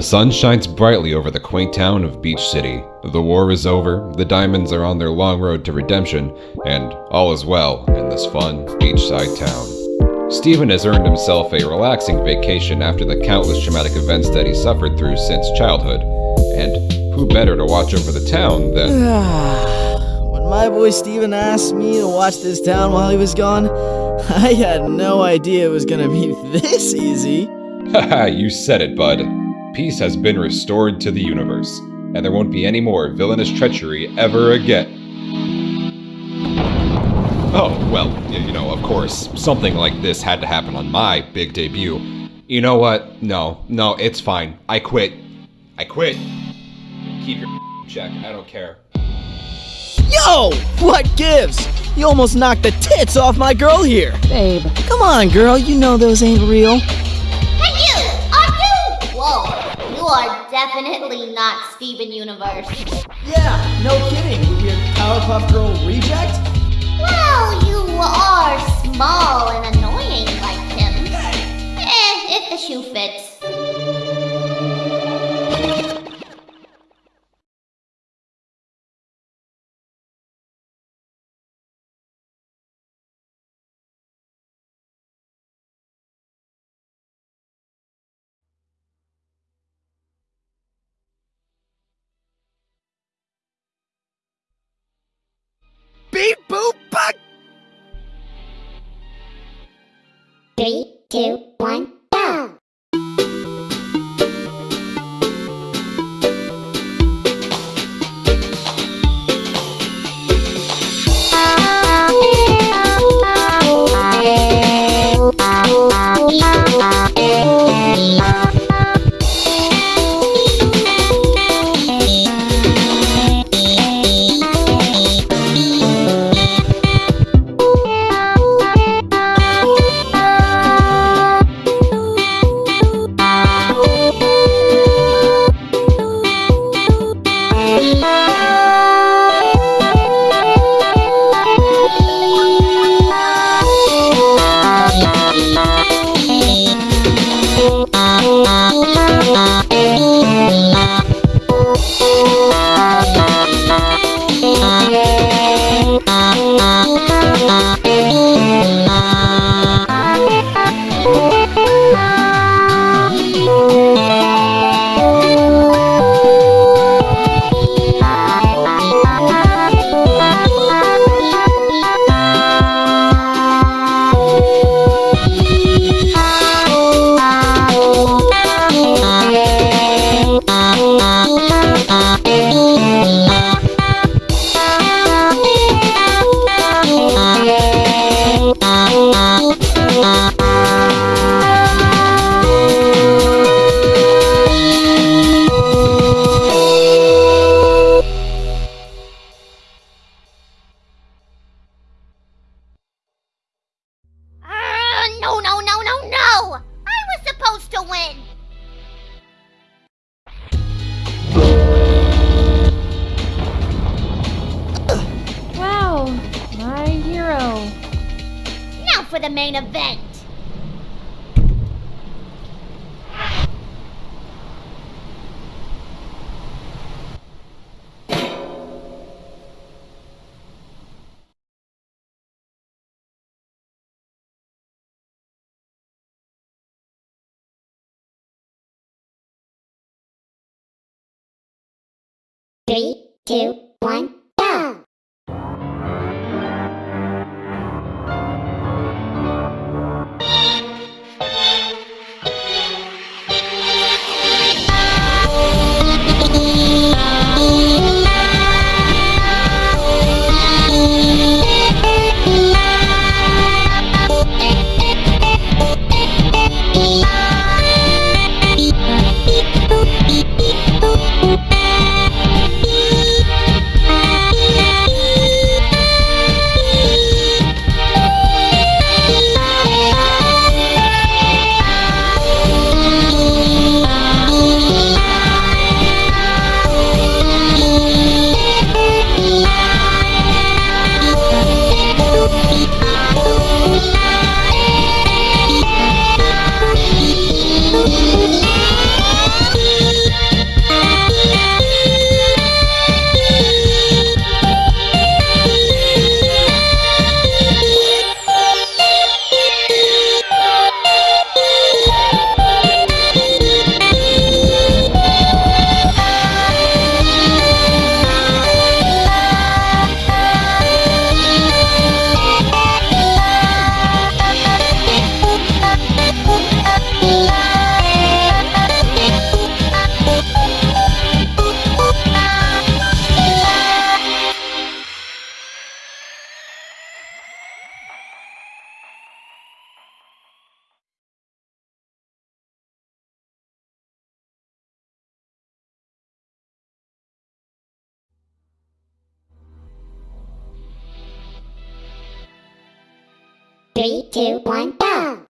The sun shines brightly over the quaint town of Beach City. The war is over, the Diamonds are on their long road to redemption, and all is well in this fun beachside town. Steven has earned himself a relaxing vacation after the countless traumatic events that he suffered through since childhood. And who better to watch over the town than. when my boy Steven asked me to watch this town while he was gone, I had no idea it was gonna be this easy. Haha, you said it, bud. Peace has been restored to the universe, and there won't be any more villainous treachery ever again. Oh, well, you know, of course, something like this had to happen on my big debut. You know what? No, no, it's fine. I quit. I quit. Keep your check. I don't care. Yo! What gives? You almost knocked the tits off my girl here. Babe. Come on, girl. You know those ain't real. Are definitely not Steven Universe. Yeah, no kidding. You Powerpuff Girl reject? Well, you are small and annoying like him. Eh, if the shoe fits. Three, two, Uh, for the main event! Three, two, one, Three, two, one, go!